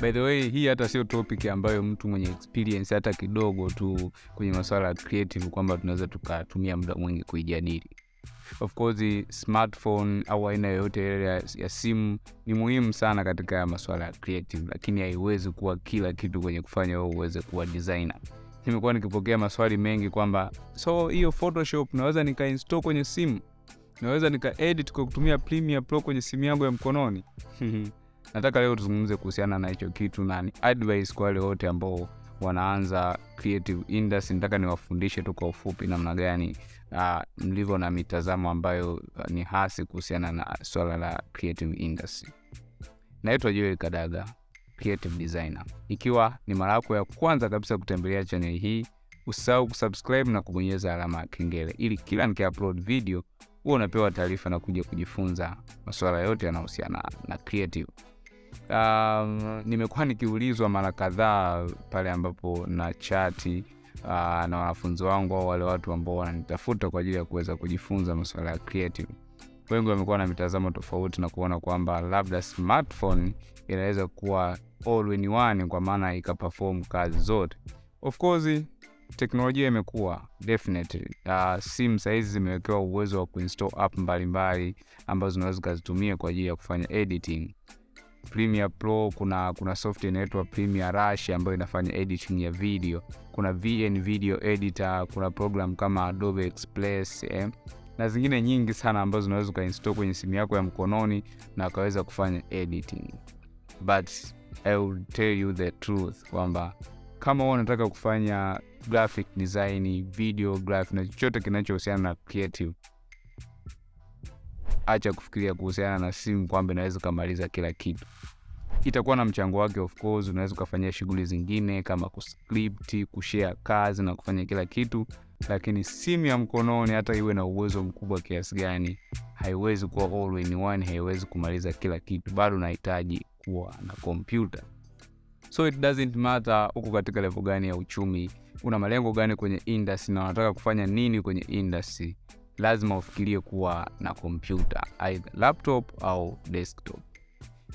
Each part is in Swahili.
by the way hii hata sio topic ambayo mtu mwenye experience hata kidogo tu kwenye masuala ya creative kwamba tunaweza tukatumia muda mwingi kuijadili. Of course smartphone au aina yoyote ile ya, simu ni muhimu sana katika masuala ya creative lakini haiwezi kuwa kila kitu kwenye kufanya wewe uweze kuwa designer. Nimekuwa nikipokea maswali mengi kwamba so hiyo photoshop naweza nikainstall kwenye simu? Naweza nikaedit kwa kutumia Premiere Pro kwenye simu yangu ya mkononi nataka leo tuzungumze kuhusiana na hicho kitu na ni advice kwa wale wote ambao wanaanza creative industry. Nataka niwafundishe tu kwa ufupi namna gani uh, mlivyo na mitazamo ambayo uh, ni hasi kuhusiana na swala la creative industry. Naitwa joel kadaga creative designer. Ikiwa ni mara yako ya kwanza kabisa kutembelea chaneli hii usisahau kusubscribe na kubonyeza alama ya kengele ili kila nikiupload video huwa unapewa taarifa na kuja kujifunza masuala yote yanayohusiana na creative um, nimekuwa nikiulizwa mara kadhaa pale ambapo na chati uh, na wanafunzi wangu au wale watu ambao wananitafuta kwa ajili ya kuweza kujifunza masuala ya creative. Wengi wamekuwa na mitazamo tofauti na kuona kwamba labda smartphone inaweza kuwa all in one kwa maana ikaperform kazi zote. Of course teknolojia imekuwa definitely. Uh, simu sahizi zimewekewa uwezo wa kuinstall app mbalimbali ambazo zinaweza zikazitumia kwa ajili ya kufanya editing Premiere Pro kuna kuna software inaitwa Premiere Rush ambayo inafanya editing ya video. Kuna VN Video Editor, kuna program kama Adobe Express eh, na zingine nyingi sana ambazo unaweza ukainstall kwenye simu yako ya mkononi na ukaweza kufanya editing. But I will tell you the truth kwamba kama wewe unataka kufanya graphic design, video graphic na chochote kinachohusiana na creative acha kufikiria kuhusiana na simu kwamba inaweza ukamaliza kila kitu. Itakuwa na mchango wake of course unaweza ukafanyia shughuli zingine kama kuscript kushare kazi na kufanya kila kitu. Lakini simu ya mkononi hata iwe na uwezo mkubwa kiasi gani haiwezi kuwa all in one haiwezi kumaliza kila kitu. Bado unahitaji kuwa na kompyuta so it doesn't matter uko katika level gani ya uchumi una malengo gani kwenye industry na unataka kufanya nini kwenye industry lazima ufikirie kuwa na kompyuta either laptop au desktop.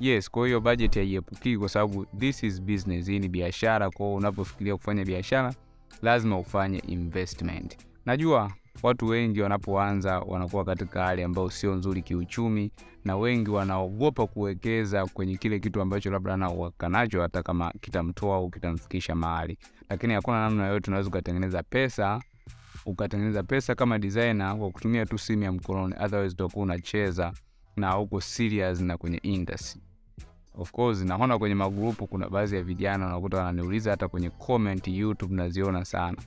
Yes kwa hiyo budget haiepukii kwa sababu this is business hii ni biashara. Kwao unapofikiria kufanya biashara lazima ufanye investment. Najua watu wengi wanapoanza wanakuwa katika hali ambayo sio nzuri kiuchumi na wengi wanaogopa kuwekeza kwenye kile kitu ambacho labda anauhakika nacho hata kama kitamtoa au kitamfikisha mahali. Lakini hakuna namna yoyote unaweza ukatengeneza pesa ukatengeneza pesa kama designer kwa kutumia tu simu ya mkononi otherwise utakuwa unacheza na uko serious na kwenye industry. Of course naona kwenye magrupu kuna baadhi ya vijana unakuta wananiuliza hata kwenye comment youtube naziona sana.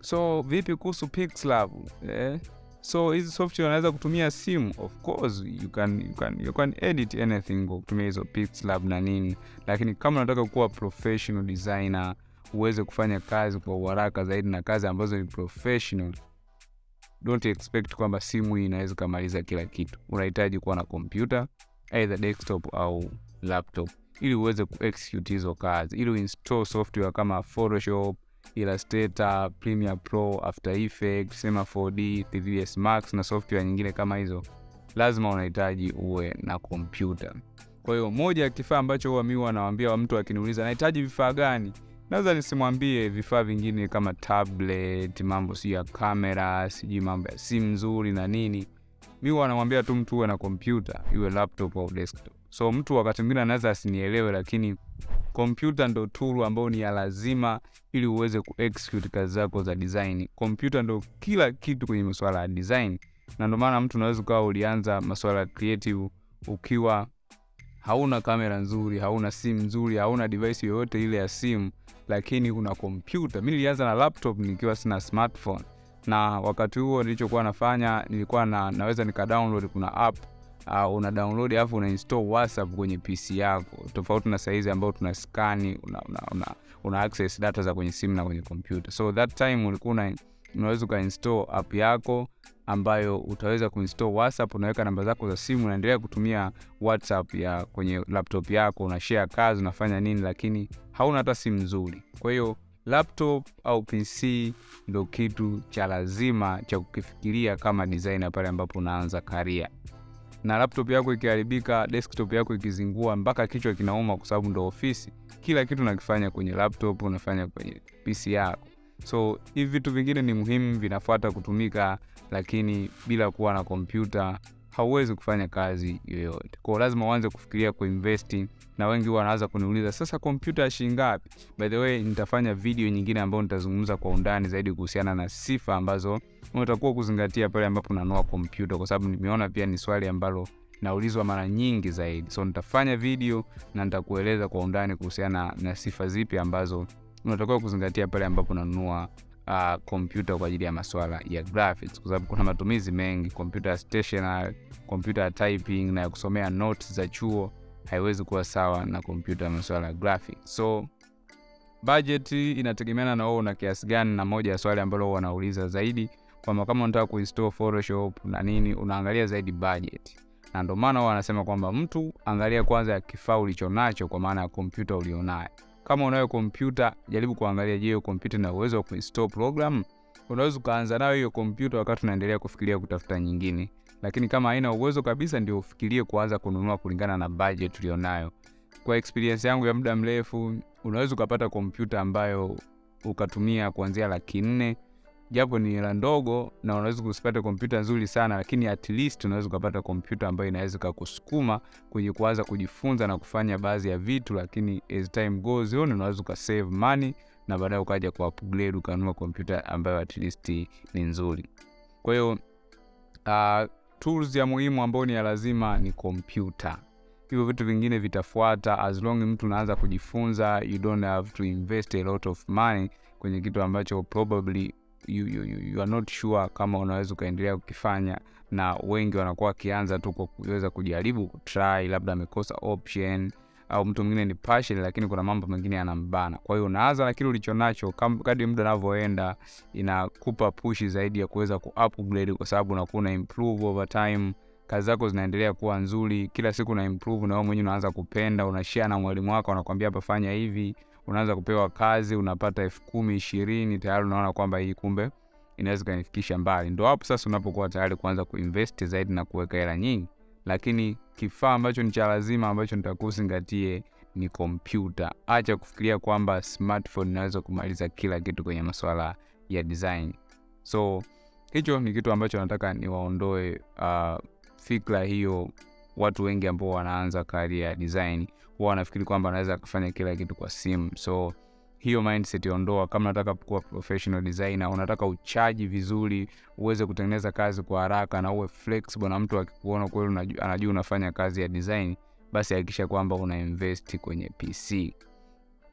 So vipi kuhusu pixlab? Eh? so hizi software unaweza kutumia simu? Of course you can, you can, you can edit anything kwa kutumia hizo pixlab na nini. Lakini kama unataka kuwa professional designer uweze kufanya kazi kwa uharaka zaidi na kazi ambazo ni professional. Don't expect kwamba simu hii inaweza ikamaliza kila kitu. Unahitaji kuwa na kompyuta either desktop au laptop ili uweze kuexecute hizo kazi. Ili uinstall software kama photoshop illustrator premiere pro after effects sema 4d 3ds max na software nyingine kama hizo. Lazima unahitaji uwe na kompyuta. Kwa hiyo moja ya kifaa ambacho huwa mi wa mtu akiniuliza nahitaji vifaa gani naweza nisimwambie vifaa vingine kama tablet mambo sijui ya kamera sijui mambo ya simu nzuri na nini. Mi wanamwambia tu mtu uwe na kompyuta iwe laptop au desktop. So mtu wakati mwingine anaweza asinielewe lakini kompyuta ndo tool ambayo ni ya lazima ili uweze kuexecute kazi zako za design. Kompyuta ndo kila kitu kwenye masuala ya design. Na ndo maana mtu unaweza ukawa ulianza masuala ya creative ukiwa hauna kamera nzuri hauna simu nzuri hauna device yoyote ile ya simu lakini kuna kompyuta mi nilianza na laptop nikiwa sina smartphone. Na wakati huo nilichokuwa nafanya nilikuwa na, naweza nika download kuna app uh, una download alafu una install whatsapp kwenye pc yako. Tofauti na saizi ambayo tuna skani una, una, una, una access data za kwenye simu na kwenye kompyuta so that time ulikuwa unaweza ukainstall app yako ambayo utaweza kuinstall whatsapp unaweka namba zako za simu unaendelea kutumia whatsapp ya kwenye laptop yako una share kazi unafanya nini lakini hauna hata simu nzuri kwa hiyo laptop au pc ndo kitu cha lazima cha kukifikiria kama designer pale ambapo unaanza karia na laptop yako ikiharibika, desktop yako ikizingua, mpaka kichwa kinauma, kwa sababu ndo ofisi. Kila kitu nakifanya kwenye laptop, unafanya kwenye PC yako. So hivi vitu vingine ni muhimu, vinafuata kutumika, lakini bila kuwa na kompyuta hauwezi kufanya kazi yoyote. Kwa lazima uanze kufikiria kuinvesti, na wengi huwa wanaanza kuniuliza sasa, kompyuta shilingi ngapi? By the way, nitafanya video nyingine ambayo nitazungumza kwa undani zaidi kuhusiana na sifa ambazo unatakiwa kuzingatia pale ambapo unanua kompyuta, kwa sababu nimeona pia ni swali ambalo naulizwa mara nyingi zaidi. So nitafanya video na nitakueleza kwa undani kuhusiana na sifa zipi ambazo unatakiwa kuzingatia pale ambapo unanunua kompyuta uh, kwa ajili ya maswala ya graphics, kwa sababu kuna matumizi mengi, kompyuta ya stationary, kompyuta ya typing na ya kusomea notes za chuo haiwezi kuwa sawa na kompyuta ya masuala ya graphics. So budget inategemeana na wewe una kiasi gani, na moja ya swali ambalo wanauliza zaidi kwamba kama unataka kuinstall Photoshop na nini, unaangalia zaidi budget, na ndio maana wanasema kwamba mtu angalia kwanza kifaa ulicho nacho, kwa maana ya kompyuta ulionayo. Kama unayo kompyuta, jaribu kuangalia, je, hiyo kompyuta ina uwezo wa kuinstall program? Unaweza ukaanza nayo hiyo kompyuta wakati unaendelea kufikiria kutafuta nyingine, lakini kama haina uwezo kabisa, ndio ufikirie kuanza kununua kulingana na budget ulionayo. Kwa experience yangu ya muda mrefu, unaweza ukapata kompyuta ambayo ukatumia kuanzia laki nne japo ni hela ndogo, na unaweza kusipata kompyuta nzuri sana, lakini at least unaweza ukapata kompyuta ambayo inaweza kukusukuma kwenye kuanza kujifunza na kufanya baadhi ya vitu, lakini as time goes on unaweza ukasave money na baadaye ukaja ku upgrade ukanunua kompyuta ambayo at least ni nzuri. Kwa hiyo uh, tools ya muhimu ambayo ni ya lazima ni kompyuta. Hivyo vitu vingine vitafuata as long mtu unaanza kujifunza, you don't have to invest a lot of money kwenye kitu ambacho probably you, you, you are not sure kama unaweza ukaendelea kukifanya, na wengi wanakuwa wakianza tu kwa kuweza kujaribu kutry, labda amekosa option au mtu mwingine ni passion, lakini kuna mambo mengine yanambana. Kwa hiyo unaanza na kile ulicho nacho, kadri muda unavyoenda inakupa push zaidi ya kuweza ku upgrade, kwa sababu unakuwa una improve over time, kazi zako zinaendelea kuwa nzuri, kila siku na improve, na wewe mwenyewe unaanza kupenda, unashare na mwalimu wako, anakuambia hapa fanya hivi unaanza kupewa kazi, unapata elfu kumi ishirini, tayari unaona kwamba hii kumbe inaweza kanifikisha mbali. Ndo hapo sasa unapokuwa tayari kuanza kuinvest zaidi na kuweka hela nyingi, lakini kifaa ambacho ni cha lazima ambacho nitakuzingatie ni kompyuta. Acha kufikiria kwamba smartphone inaweza kumaliza kila kitu kwenye masuala ya design. So hicho ni kitu ambacho nataka niwaondoe uh, fikra hiyo. Watu wengi ambao wanaanza kari ya design huwa wanafikiri kwamba anaweza kufanya kila kitu kwa simu. So hiyo mindset ondoa. Kama unataka kuwa professional designer, unataka uchaji vizuri, uweze kutengeneza kazi kwa haraka na uwe flexible, na mtu akikuona kweli anajua unafanya kazi ya design, basi hakikisha kwamba una invest kwenye PC.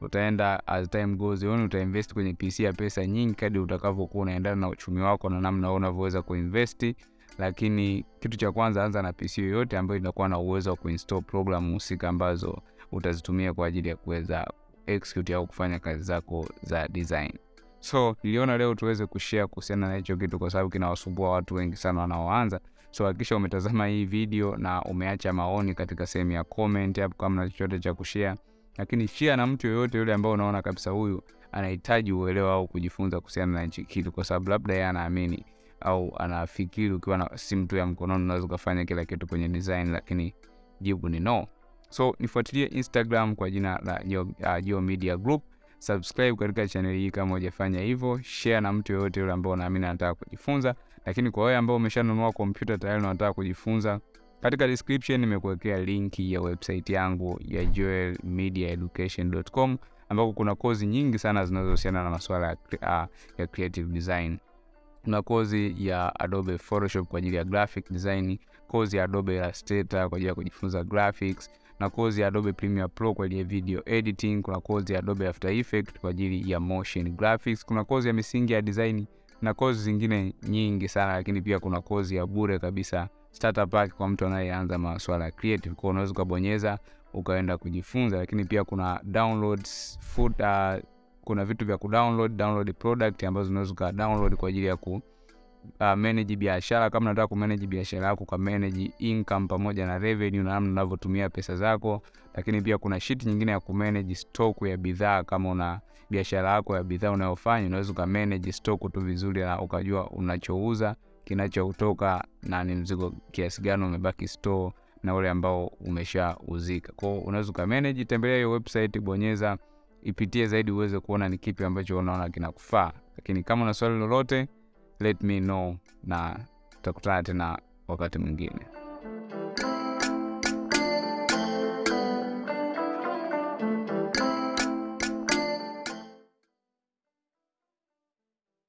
Utaenda as time goes on, uta invest kwenye PC ya pesa nyingi kadri utakavyokuwa unaendana na uchumi wako na namna unavyoweza kuinvest lakini kitu cha kwanza, anza na PC yoyote ambayo inakuwa na uwezo wa kuinstall program husika ambazo utazitumia kwa ajili ya kuweza execute au kufanya kazi zako za design. So niliona leo tuweze kushare kuhusiana na hicho kitu, kwa sababu kinawasumbua watu wengi sana wanaoanza. So hakikisha umetazama hii video na umeacha maoni katika sehemu ya comment hapo, kama na chochote cha kushare, lakini share na mtu yoyote yule ambao unaona kabisa huyu anahitaji uelewa au kujifunza kuhusiana na hichi kitu, kwa sababu labda yeye anaamini au anafikiri ukiwa na simu tu ya mkononi unaweza ukafanya kila kitu kwenye design, lakini jibu ni no. So nifuatilie Instagram kwa jina la Geo uh, Media Group. Subscribe katika chaneli hii kama hujafanya hivyo, share na mtu yoyote yule ambao unaamini anataka kujifunza. Lakini kwa wewe ambao umeshanunua kompyuta tayari unataka kujifunza, katika description nimekuwekea linki ya website yangu ya joelmediaeducation.com ambako kuna kozi nyingi sana zinazohusiana na masuala ya, uh, ya creative design kuna kozi ya Adobe Photoshop kwa ajili ya graphic design, kozi ya Adobe Illustrator kwa ajili ya kujifunza graphics, na kozi ya Adobe Premiere Pro kwa ajili ya video editing. Kuna kozi ya Adobe After Effects kwa ajili ya motion graphics. Kuna kozi ya misingi ya design na kozi zingine nyingi sana, lakini pia kuna kozi ya bure kabisa starter pack kwa mtu anayeanza masuala ya creative. Kwa unaweza ukabonyeza ukaenda kujifunza, lakini pia kuna downloads food, uh, kuna vitu vya kudownload download product ambazo unaweza ka download kwa ajili ya ku uh, manage biashara. Kama unataka ku manage biashara yako, ka manage income pamoja na revenue na namna unavyotumia pesa zako. Lakini pia kuna sheet nyingine ya ku manage stock ya bidhaa. Kama una biashara yako ya bidhaa unayofanya, unaweza ka manage stock tu vizuri na ukajua unachouza kinachotoka na ni mzigo kiasi gani umebaki store na ule ambao umeshauzika. Kwao unaweza ukamanage, tembelea hiyo website, bonyeza, ipitie zaidi uweze kuona ni kipi ambacho unaona kinakufaa. Lakini kama una swali lolote, let me know na tutakutana tena wakati mwingine.